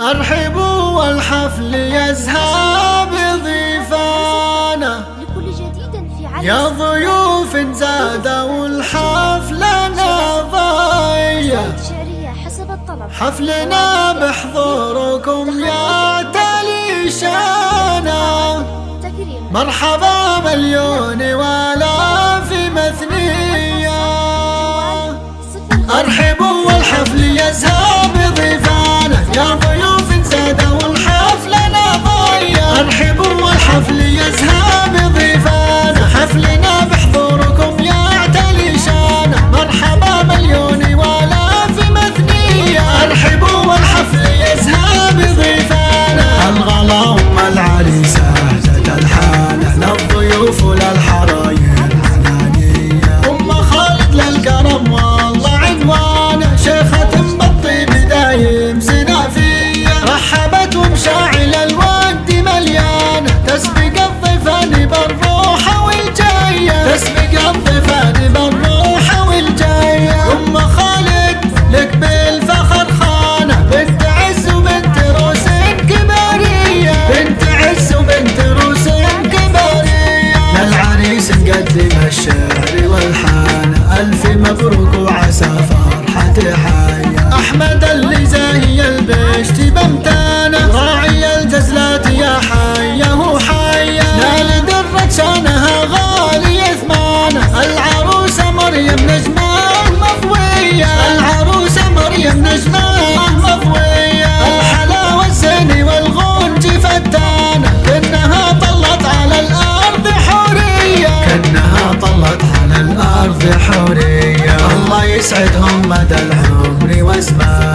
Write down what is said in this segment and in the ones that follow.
أرحبوا والحفل يزهى بضيفانا. يا ضيوف زادوا الحفلة نظايا. حفلنا بحضوركم يا تليشانا. مرحبا مليون ولا في مثنية أرحبوا والحفل يزهى يا ضيوف زادوا الحفلة أنا ضيع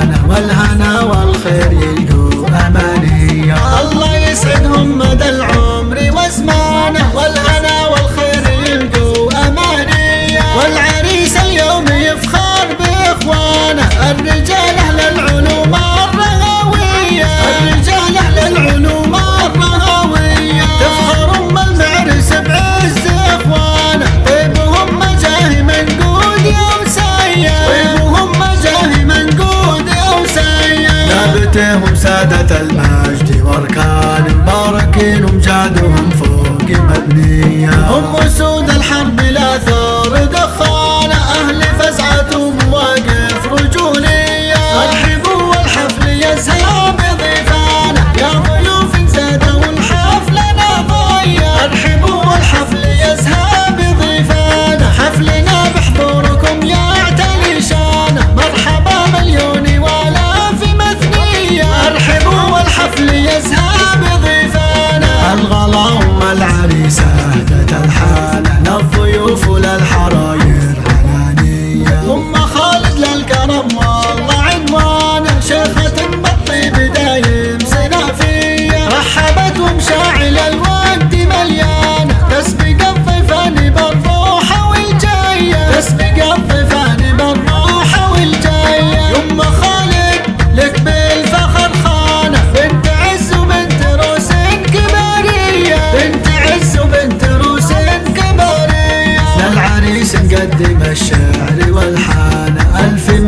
الأمانة والهنا والخير يلقوا أمانية الله يسعدهم مدى العمر. سادة المجد واركان مباركين ومجادهم فوق مبنية. هم أسود الحرب لا ثور الغلا أم العريسة هدت الحالة للضيوف وللحراير علانية أم خالد للكرم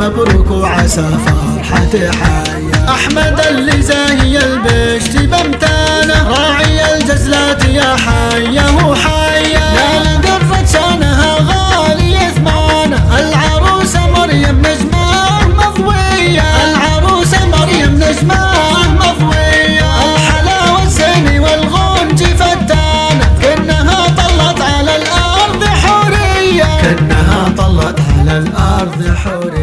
مبروك وعسى فرحتي حيا أحمد اللي زاهي البشت بمتانة راعي الجزلات يا حيا وحيا يا ليلة قرفت شانها غالي ثمانة العروسة مريم نجمة مضوية. العروسة مريم نجمة مضوية. الحلاوة الزين والغنج فتانة. كأنها طلت على الأرض حورية. كأنها طلت على الأرض حورية.